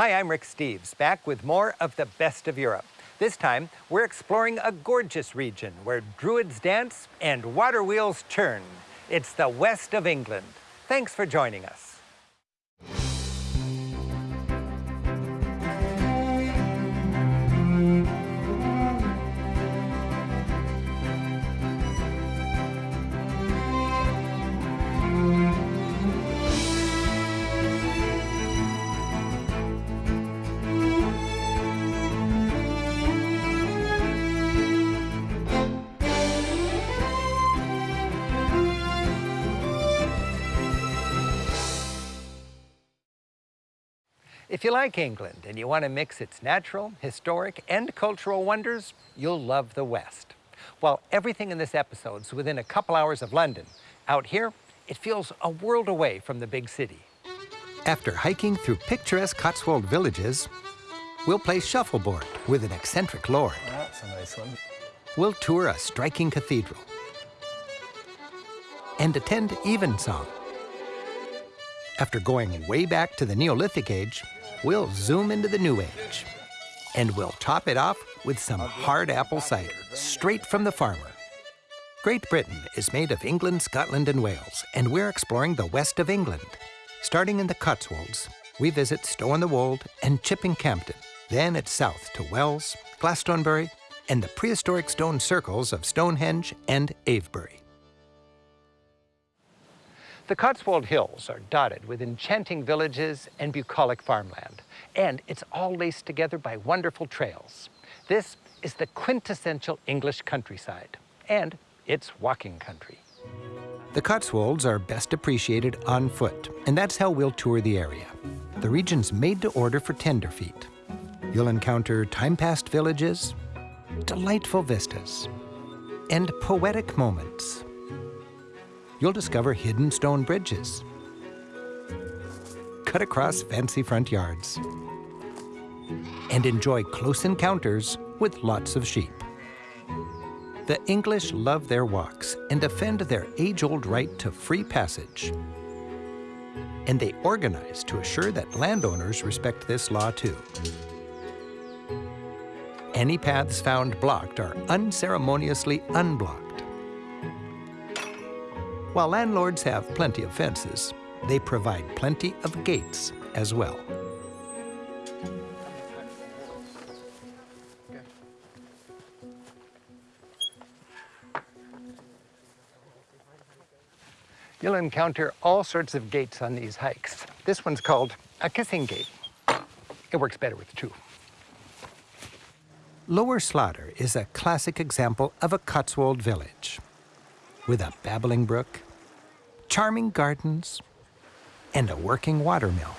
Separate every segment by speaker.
Speaker 1: Hi, I'm Rick Steves, back with more of the best of Europe. This time, we're exploring a gorgeous region where druids dance and water wheels churn. It's the west of England. Thanks for joining us. If you like England and you want to mix its natural, historic, and cultural wonders, you'll love the West. While everything in this episode is within a couple hours of London, out here, it feels a world away from the big city. After hiking through picturesque Cotswold villages, we'll play shuffleboard with an eccentric lord.
Speaker 2: That's a nice one.
Speaker 1: We'll tour a striking cathedral and attend evensong. After going way back to the Neolithic age, we'll zoom into the new age. And we'll top it off with some hard apple cider, straight from the farmer. Great Britain is made of England, Scotland, and Wales, and we're exploring the west of England. Starting in the Cotswolds, we visit Stow-on-the-Wold and Chipping Campden. Then it's south to Wells, Glastonbury, and the prehistoric stone circles of Stonehenge and Avebury. The Cotswold Hills are dotted with enchanting villages and bucolic farmland, and it's all laced together by wonderful trails. This is the quintessential English countryside, and it's walking country. The Cotswolds are best appreciated on foot, and that's how we'll tour the area. The region's made to order for tenderfeet. You'll encounter time-past villages, delightful vistas, and poetic moments you'll discover hidden stone bridges, cut across fancy front yards, and enjoy close encounters with lots of sheep. The English love their walks and defend their age-old right to free passage. And they organize to assure that landowners respect this law too. Any paths found blocked are unceremoniously unblocked. While landlords have plenty of fences, they provide plenty of gates as well. You'll encounter all sorts of gates on these hikes. This one's called a kissing gate. It works better with two. Lower Slaughter is a classic example of a Cotswold village with a babbling brook, charming gardens, and a working watermill.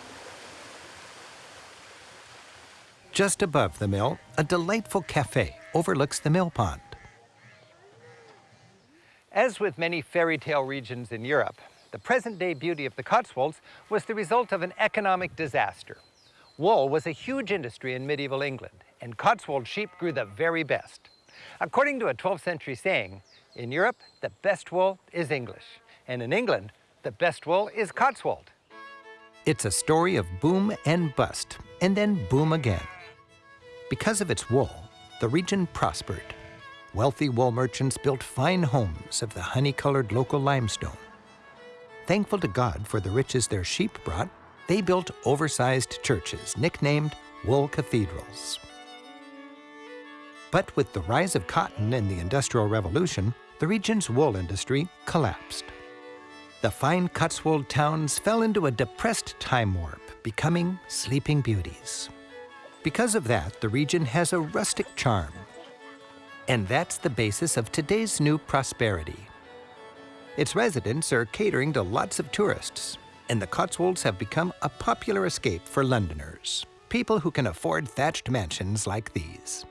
Speaker 1: Just above the mill, a delightful cafe overlooks the mill pond. As with many fairy tale regions in Europe, the present-day beauty of the Cotswolds was the result of an economic disaster. Wool was a huge industry in medieval England, and Cotswold sheep grew the very best. According to a 12th century saying, in Europe, the best wool is English. And in England, the best wool is Cotswold. It's a story of boom and bust, and then boom again. Because of its wool, the region prospered. Wealthy wool merchants built fine homes of the honey-colored local limestone. Thankful to God for the riches their sheep brought, they built oversized churches nicknamed wool cathedrals. But with the rise of cotton and the Industrial Revolution, the region's wool industry collapsed. The fine Cotswold towns fell into a depressed time warp, becoming sleeping beauties. Because of that, the region has a rustic charm. And that's the basis of today's new prosperity. Its residents are catering to lots of tourists, and the Cotswolds have become a popular escape for Londoners, people who can afford thatched mansions like these.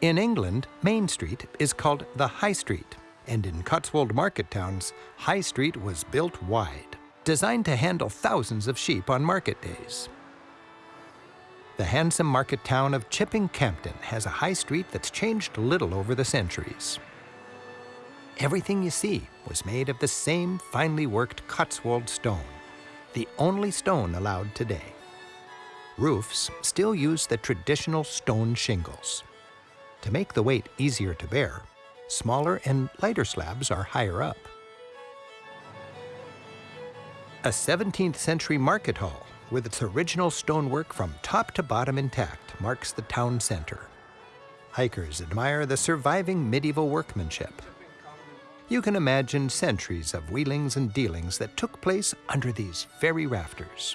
Speaker 1: In England, Main Street is called the High Street, and in Cotswold market towns, High Street was built wide, designed to handle thousands of sheep on market days. The handsome market town of Chipping Campden has a high street that's changed little over the centuries. Everything you see was made of the same finely worked Cotswold stone, the only stone allowed today. Roofs still use the traditional stone shingles. To make the weight easier to bear, smaller and lighter slabs are higher up. A 17th century market hall with its original stonework from top to bottom intact marks the town center. Hikers admire the surviving medieval workmanship. You can imagine centuries of wheelings and dealings that took place under these very rafters.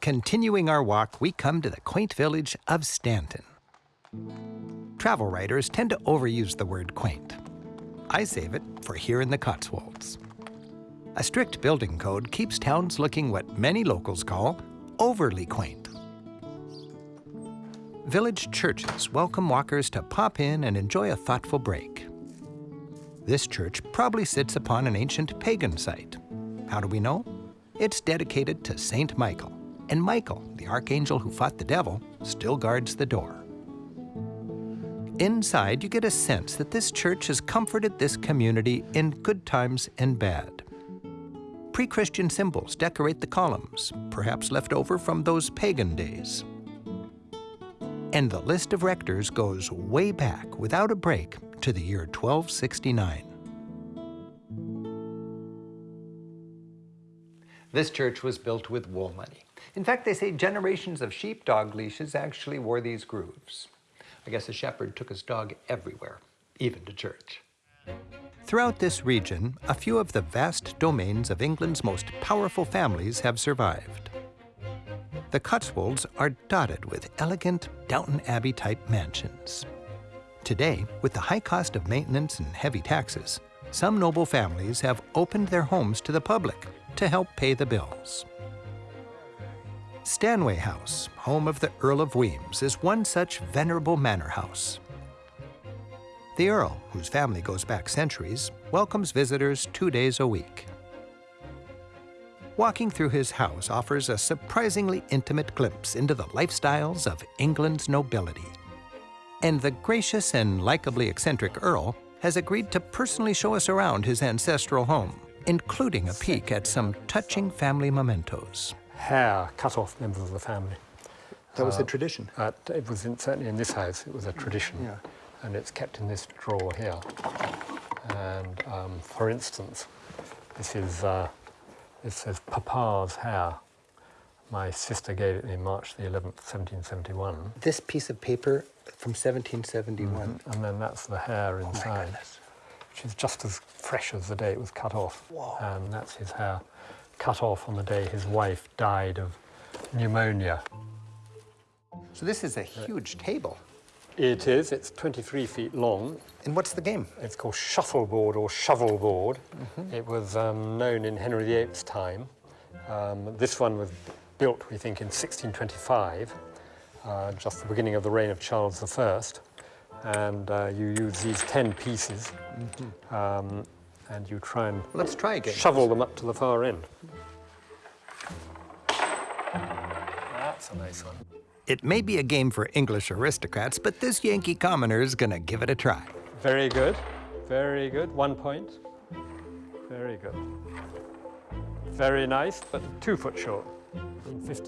Speaker 1: Continuing our walk, we come to the quaint village of Stanton. Travel writers tend to overuse the word quaint. I save it for here in the Cotswolds. A strict building code keeps towns looking what many locals call overly quaint. Village churches welcome walkers to pop in and enjoy a thoughtful break. This church probably sits upon an ancient pagan site. How do we know? It's dedicated to Saint Michael, and Michael, the archangel who fought the devil, still guards the door. Inside, you get a sense that this church has comforted this community in good times and bad. Pre-Christian symbols decorate the columns, perhaps left over from those pagan days. And the list of rectors goes way back without a break to the year 1269. This church was built with wool money. In fact, they say generations of sheepdog leashes actually wore these grooves. I guess the shepherd took his dog everywhere, even to church. Throughout this region, a few of the vast domains of England's most powerful families have survived. The Cotswolds are dotted with elegant Downton Abbey-type mansions. Today, with the high cost of maintenance and heavy taxes, some noble families have opened their homes to the public to help pay the bills. Stanway House, home of the Earl of Wemyss, is one such venerable manor house. The Earl, whose family goes back centuries, welcomes visitors two days a week. Walking through his house offers a surprisingly intimate glimpse into the lifestyles of England's nobility. And the gracious and likably eccentric Earl has agreed to personally show us around his ancestral home, including a peek at some touching family mementos.
Speaker 2: Hair cut off members of the family.
Speaker 1: That was a tradition.
Speaker 2: Uh, it was in, certainly in this house, it was a tradition.
Speaker 1: Yeah.
Speaker 2: And it's kept in this drawer here. And um, for instance, this is uh, it says Papa's hair. My sister gave it me March the 11th, 1771.
Speaker 1: This piece of paper from 1771.
Speaker 2: And then that's the hair inside, which is just as fresh as the day it was cut off.
Speaker 1: Whoa.
Speaker 2: And that's his hair cut off on the day his wife died of pneumonia.
Speaker 1: So this is a huge table.
Speaker 2: It is, it's 23 feet long.
Speaker 1: And what's the game?
Speaker 2: It's called shuffleboard or shovelboard. It was um, known in Henry VIII's time. Um, this one was built, we think, in 1625, uh, just the beginning of the reign of Charles I. And uh, you use these 10 pieces um, and you try and
Speaker 1: Let's try again.
Speaker 2: shovel them up to the far end. That's a nice one.
Speaker 1: It may be a game for English aristocrats, but this Yankee commoner is gonna give it a try.
Speaker 2: Very good. Very good. One point. Very good. Very nice, but two foot short.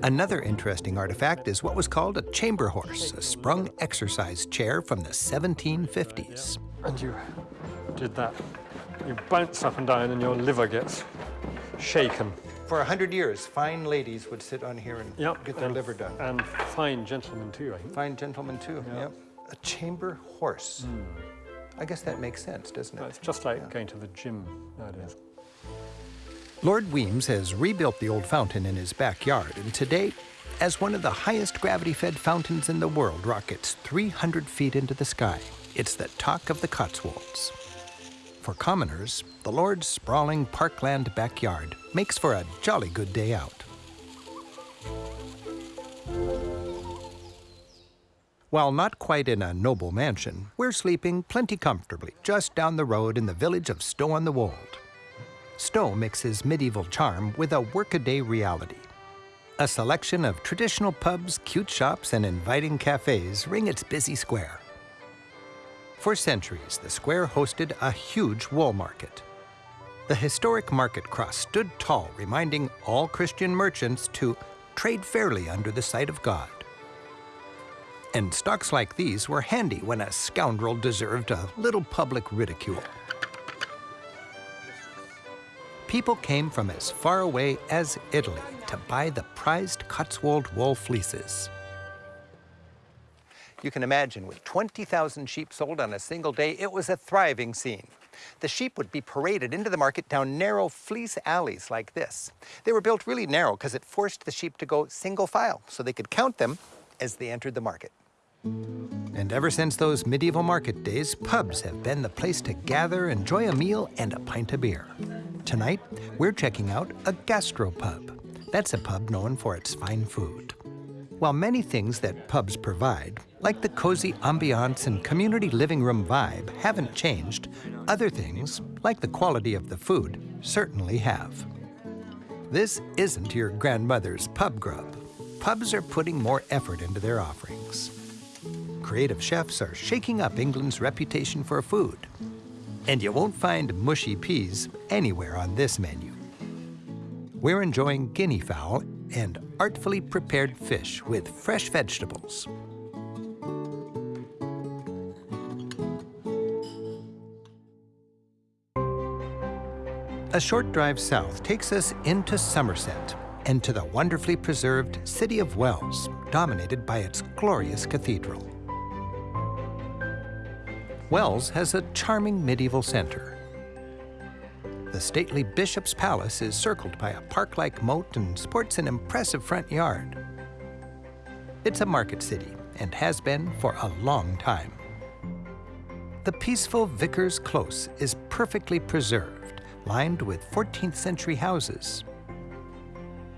Speaker 1: Another interesting artifact is what was called a chamber horse, a sprung exercise chair from the 1750s.
Speaker 2: And you did that. You bounce up and down and your liver gets shaken.
Speaker 1: For a hundred years, fine ladies would sit on here and
Speaker 2: Yep.
Speaker 1: get their
Speaker 2: and-
Speaker 1: liver done.
Speaker 2: And fine gentlemen too, I think.
Speaker 1: Fine gentlemen too, yep. A chamber horse. Hmm. I guess that makes sense, doesn't
Speaker 2: Well,
Speaker 1: it?
Speaker 2: It's just like going to the gym nowadays.
Speaker 1: Lord Wemyss has rebuilt the old fountain in his backyard, and today, as one of the highest gravity-fed fountains in the world rockets 300 feet into the sky, it's the talk of the Cotswolds. For commoners, the Lord's sprawling parkland backyard makes for a jolly good day out. While not quite in a noble mansion, we're sleeping plenty comfortably just down the road in the village of Stow-on-the-Wold. Stow mixes medieval charm with a workaday reality. A selection of traditional pubs, cute shops, and inviting cafes ring its busy square. For centuries, the square hosted a huge wool market. The historic market cross stood tall, reminding all Christian merchants to trade fairly under the sight of God. And stocks like these were handy when a scoundrel deserved a little public ridicule. People came from as far away as Italy to buy the prized Cotswold wool fleeces. You can imagine, with 20,000 sheep sold on a single day, it was a thriving scene. The sheep would be paraded into the market down narrow fleece alleys like this. They were built really narrow because it forced the sheep to go single file so they could count them as they entered the market. And ever since those medieval market days, pubs have been the place to gather, enjoy a meal, and a pint of beer. Tonight, we're checking out a gastropub. That's a pub known for its fine food. While many things that pubs provide, like the cozy ambiance and community living room vibe, haven't changed, other things, like the quality of the food, certainly have. This isn't your grandmother's pub grub. Pubs are putting more effort into their offerings. Creative chefs are shaking up England's reputation for food. And you won't find mushy peas anywhere on this menu. We're enjoying guinea fowl and artfully prepared fish with fresh vegetables. A short drive south takes us into Somerset and to the wonderfully preserved city of Wells, dominated by its glorious cathedral. Wells has a charming medieval center the stately Bishop's Palace is circled by a park-like moat and sports an impressive front yard. It's a market city and has been for a long time. The peaceful Vicar's Close is perfectly preserved, lined with 14th century houses.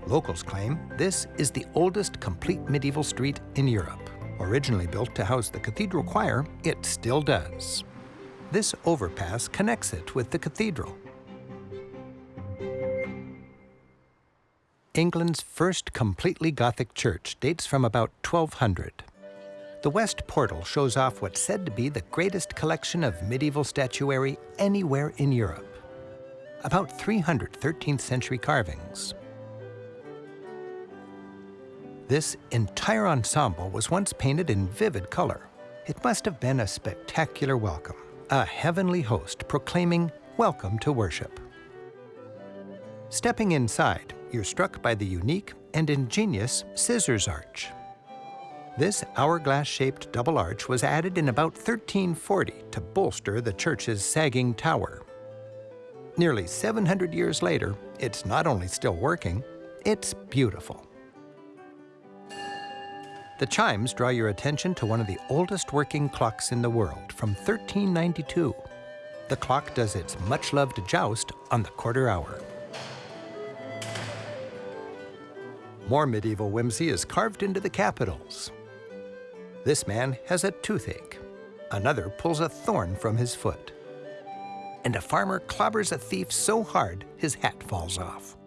Speaker 1: Locals claim this is the oldest complete medieval street in Europe. Originally built to house the cathedral choir, it still does. This overpass connects it with the cathedral. England's first completely Gothic church dates from about 1200. The west portal shows off what's said to be the greatest collection of medieval statuary anywhere in Europe. About 300 13th century carvings. This entire ensemble was once painted in vivid color. It must have been a spectacular welcome, a heavenly host proclaiming, welcome to worship. Stepping inside, you're struck by the unique and ingenious scissors arch. This hourglass-shaped double arch was added in about 1340 to bolster the church's sagging tower. Nearly 700 years later, it's not only still working, it's beautiful. The chimes draw your attention to one of the oldest working clocks in the world from 1392. The clock does its much-loved joust on the quarter hour. More medieval whimsy is carved into the capitals. This man has a toothache. Another pulls a thorn from his foot. And a farmer clobbers a thief so hard his hat falls off.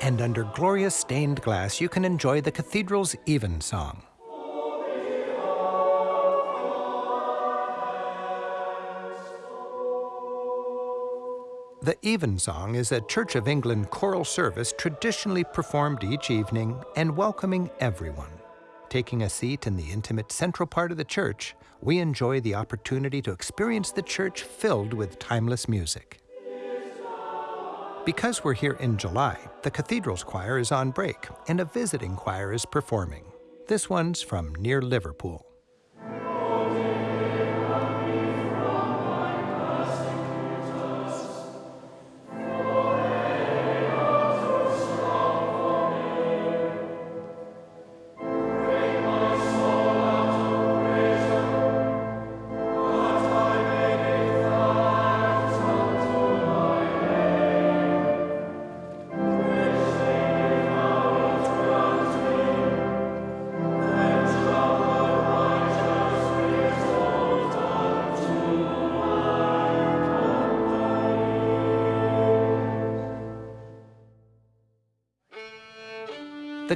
Speaker 1: And under glorious stained glass, you can enjoy the cathedral's evensong. The Evensong is a Church of England choral service traditionally performed each evening and welcoming everyone. Taking a seat in the intimate central part of the church, we enjoy the opportunity to experience the church filled with timeless music. Because we're here in July, the Cathedral's choir is on break and a visiting choir is performing. This one's from near Liverpool.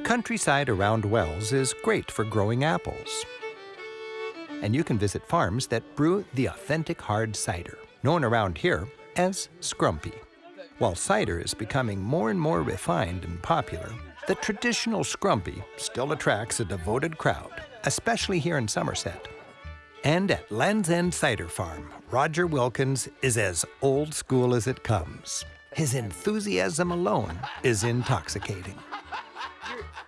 Speaker 1: Countryside around Wells is great for growing apples. And you can visit farms that brew the authentic hard cider, known around here as scrumpy. While cider is becoming more and more refined and popular, the traditional scrumpy still attracts a devoted crowd, especially here in Somerset. And at Land's End Cider Farm, Roger Wilkins is as old school as it comes. His enthusiasm alone is intoxicating.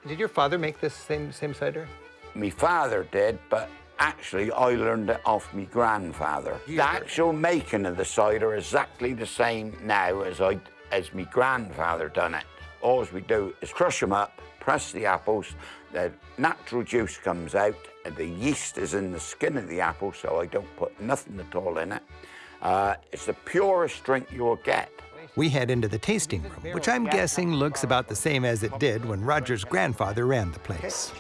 Speaker 1: Did your father make this same, same cider?
Speaker 3: My father did, but actually I learned it off my grandfather. The actual making of the cider is exactly the same now as I as my grandfather done it. All we do is crush them up, press the apples, the natural juice comes out, and the yeast is in the skin of the apple, so I don't put nothing at all in it. Uh, it's the purest drink you'll get.
Speaker 1: We head into the tasting room, which I'm guessing looks about the same as it did when Roger's grandfather ran the place.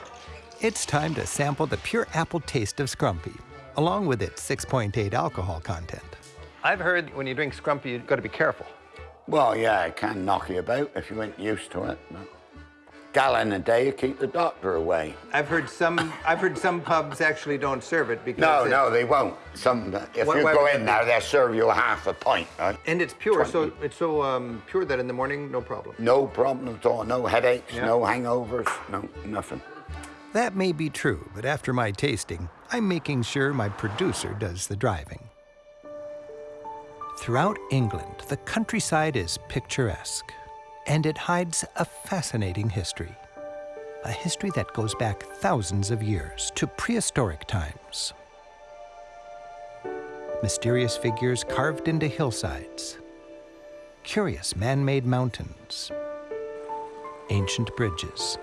Speaker 1: It's time to sample the pure apple taste of Scrumpy, along with its 6.8 alcohol content. I've heard when you drink Scrumpy, you've got to be careful.
Speaker 3: Well, yeah, it can knock you about if you ain't used to it. But gallon a day to keep the doctor away.
Speaker 1: I've heard some. I've heard some pubs actually don't serve it because.
Speaker 3: No,
Speaker 1: it,
Speaker 3: no, they won't. Some, if
Speaker 1: What-
Speaker 3: you go
Speaker 1: would
Speaker 3: in
Speaker 1: that
Speaker 3: there, they'll serve you a half a pint. Right?
Speaker 1: And it's pure, so it's so um, pure that in the morning, no problem.
Speaker 3: No problem at all. No headaches,
Speaker 1: Yeah.
Speaker 3: no hangovers, no nothing.
Speaker 1: That may be true, but after my tasting, I'm making sure my producer does the driving. Throughout England, the countryside is picturesque, and it hides a fascinating history. A history that goes back thousands of years to prehistoric times. Mysterious figures carved into hillsides, curious man made mountains, ancient bridges,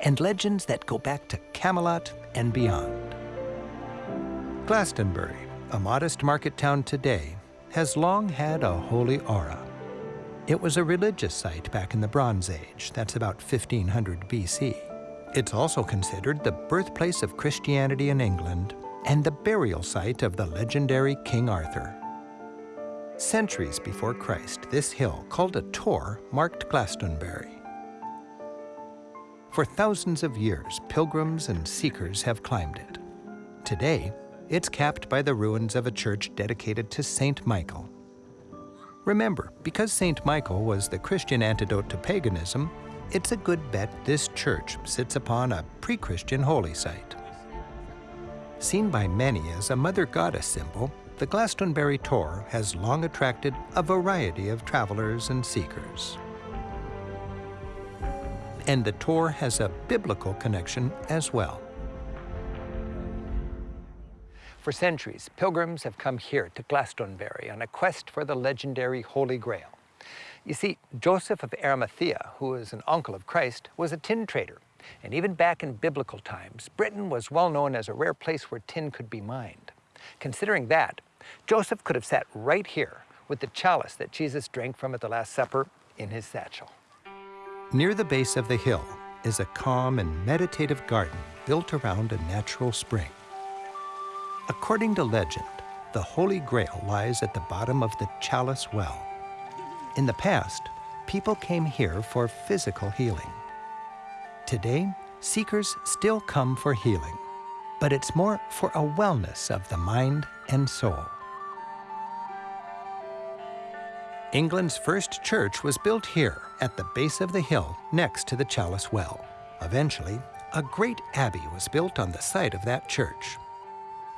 Speaker 1: and legends that go back to Camelot and beyond. Glastonbury, a modest market town today, has long had a holy aura. It was a religious site back in the Bronze Age, that's about 1500 BC. It's also considered the birthplace of Christianity in England and the burial site of the legendary King Arthur. Centuries before Christ, this hill, called a tor, marked Glastonbury. For thousands of years, pilgrims and seekers have climbed it. Today, it's capped by the ruins of a church dedicated to Saint Michael. Remember, because Saint Michael was the Christian antidote to paganism, it's a good bet this church sits upon a pre Christian holy site. Seen by many as a mother goddess symbol, the Glastonbury Tor has long attracted a variety of travelers and seekers and the Tor has a biblical connection as well. For centuries, pilgrims have come here to Glastonbury on a quest for the legendary Holy Grail. You see, Joseph of Arimathea, who is an uncle of Christ, was a tin trader. And even back in biblical times, Britain was well known as a rare place where tin could be mined. Considering that, Joseph could have sat right here with the chalice that Jesus drank from at the Last Supper in his satchel. Near the base of the hill is a calm and meditative garden built around a natural spring. According to legend, the Holy Grail lies at the bottom of the Chalice Well. In the past, people came here for physical healing. Today, seekers still come for healing, but it's more for a wellness of the mind and soul. England's first church was built here at the base of the hill next to the Chalice Well. Eventually, a great abbey was built on the site of that church.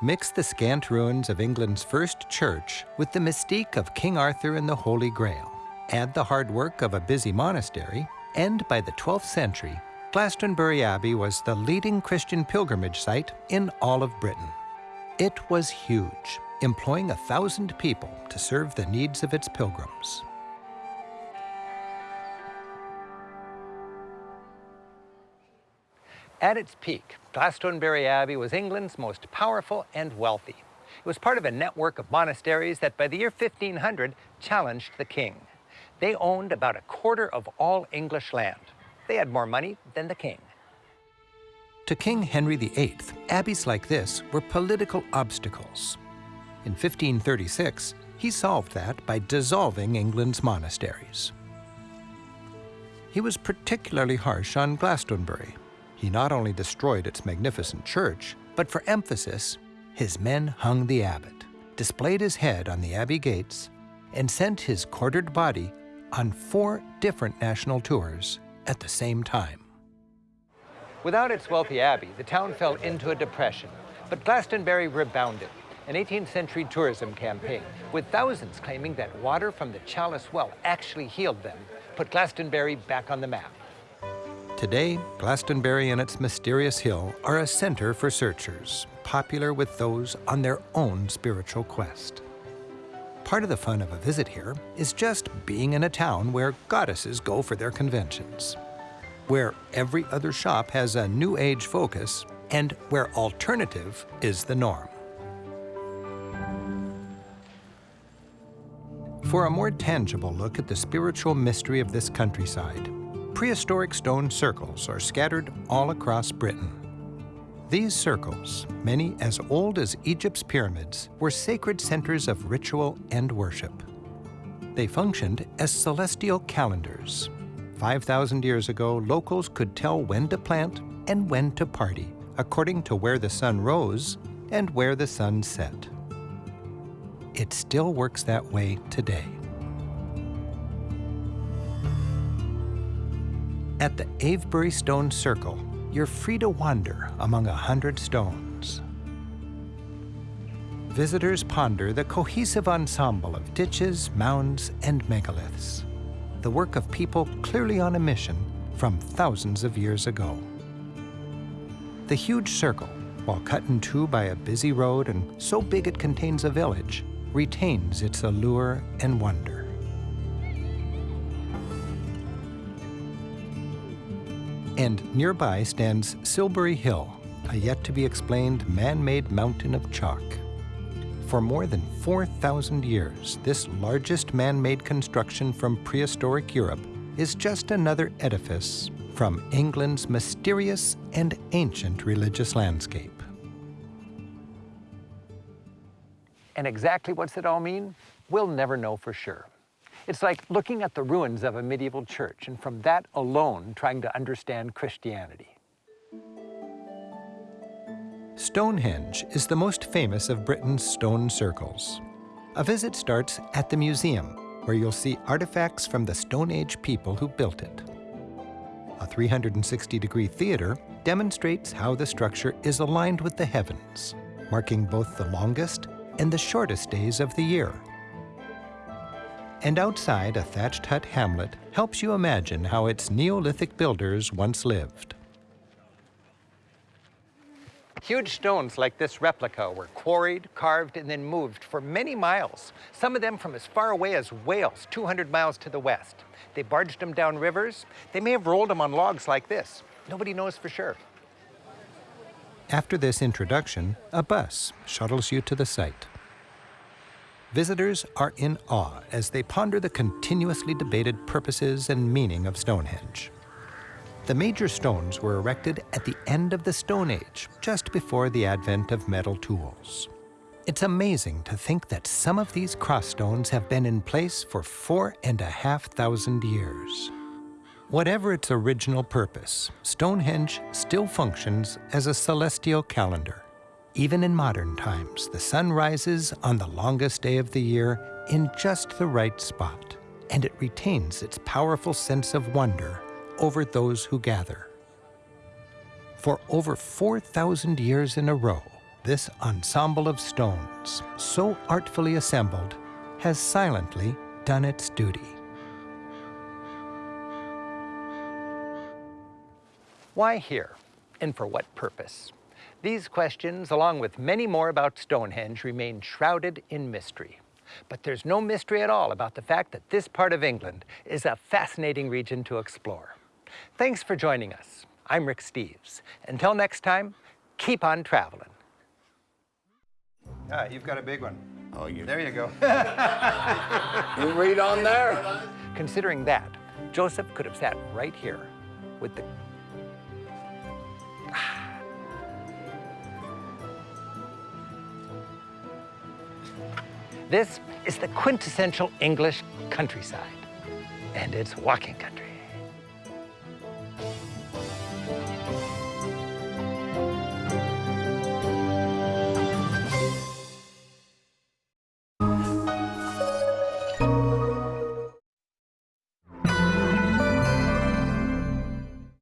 Speaker 1: Mix the scant ruins of England's first church with the mystique of King Arthur and the Holy Grail. Add the hard work of a busy monastery, and by the 12th century, Glastonbury Abbey was the leading Christian pilgrimage site in all of Britain. It was huge, employing a thousand people to serve the needs of its pilgrims. At its peak, Glastonbury Abbey was England's most powerful and wealthy. It was part of a network of monasteries that by the year 1500 challenged the king. They owned about a quarter of all English land. They had more money than the king. To King Henry VIII, abbeys like this were political obstacles. In 1536, he solved that by dissolving England's monasteries. He was particularly harsh on Glastonbury. He not only destroyed its magnificent church, but for emphasis, his men hung the abbot, displayed his head on the abbey gates, and sent his quartered body on four different national tours at the same time.
Speaker 4: Without its wealthy abbey, the town fell into a depression, but Glastonbury rebounded, an 18th century tourism campaign, with thousands claiming that water from the Chalice well actually healed them, put Glastonbury back on the map.
Speaker 1: Today, Glastonbury and its mysterious hill are a center for searchers, popular with those on their own spiritual quest. Part of the fun of a visit here is just being in a town where goddesses go for their conventions, where every other shop has a New Age focus, and where alternative is the norm. For a more tangible look at the spiritual mystery of this countryside, prehistoric stone circles are scattered all across Britain. These circles, many as old as Egypt's pyramids, were sacred centers of ritual and worship. They functioned as celestial calendars. 5,000 years ago, locals could tell when to plant and when to party, according to where the sun rose and where the sun set. It still works that way today. At the Avebury Stone Circle, you're free to wander among a hundred stones. Visitors ponder the cohesive ensemble of ditches, mounds, and megaliths, the work of people clearly on a mission from thousands of years ago. The huge circle, while cut in two by a busy road and so big it contains a village, retains its allure and wonder. And nearby stands Silbury Hill, a yet-to-be-explained man-made mountain of chalk. For more than 4,000 years, this largest man-made construction from prehistoric Europe is just another edifice from England's mysterious and ancient religious landscape.
Speaker 4: And exactly what's it all mean? We'll never know for sure. It's like looking at the ruins of a medieval church and from that alone trying to understand Christianity.
Speaker 1: Stonehenge is the most famous of Britain's stone circles. A visit starts at the museum, where you'll see artifacts from the Stone Age people who built it. A 360-degree theater demonstrates how the structure is aligned with the heavens, marking both the longest and the shortest days of the year. And outside, a thatched hut hamlet helps you imagine how its Neolithic builders once lived.
Speaker 4: Huge stones like this replica were quarried, carved, and then moved for many miles, some of them from as far away as Wales, 200 miles to the west. They barged them down rivers. They may have rolled them on logs like this. Nobody knows for sure.
Speaker 1: After this introduction, a bus shuttles you to the site. Visitors are in awe as they ponder the continuously debated purposes and meaning of Stonehenge. The major stones were erected at the end of the Stone Age, just before the advent of metal tools. It's amazing to think that some of these cross stones have been in place for four and a half thousand years. Whatever its original purpose, Stonehenge still functions as a celestial calendar. Even in modern times, the sun rises on the longest day of the year in just the right spot, and it retains its powerful sense of wonder over those who gather. For over 4,000 years in a row, this ensemble of stones, so artfully assembled, has silently done its duty.
Speaker 4: Why here, and for what purpose? These questions, along with many more about Stonehenge, remain shrouded in mystery. But there's no mystery at all about the fact that this part of England is a fascinating region to explore. Thanks for joining us. I'm Rick Steves. Until next time, keep on traveling.
Speaker 1: Ah, you've got a big one.
Speaker 3: Oh, you,
Speaker 1: There you go.
Speaker 3: you read on there?
Speaker 4: Considering that, Joseph could have sat right here with the This is the quintessential English countryside, and it's walking country.